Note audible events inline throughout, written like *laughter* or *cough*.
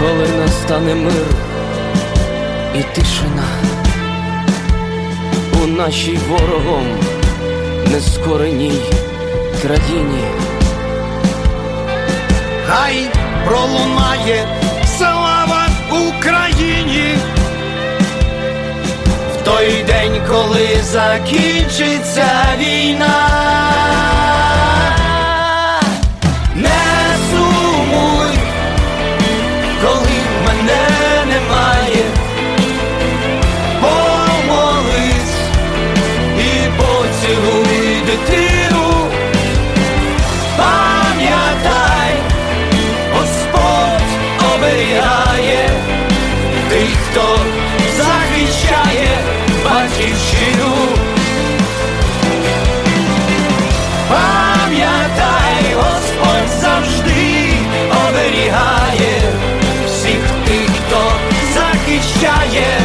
коли настане мир і тишина у нашій ворогом нескореній країні. Хай пролунає слава Україні. В той день, коли закінчиться війна. Батьківщину. Пам'ятай, Господь завжди оберігає всіх тих, хто захищає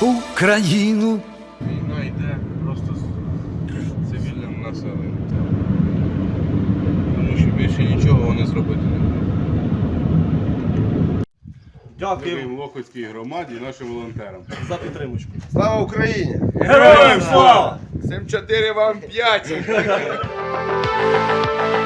Україну. Війна йде просто з цивільним населенням. Тому що більше нічого вони зробити не можуть. Дякуємо Лохвицькій громаді і нашим волонтерам. Слава Україні! Героям слава! 7-4 вам 5! *laughs*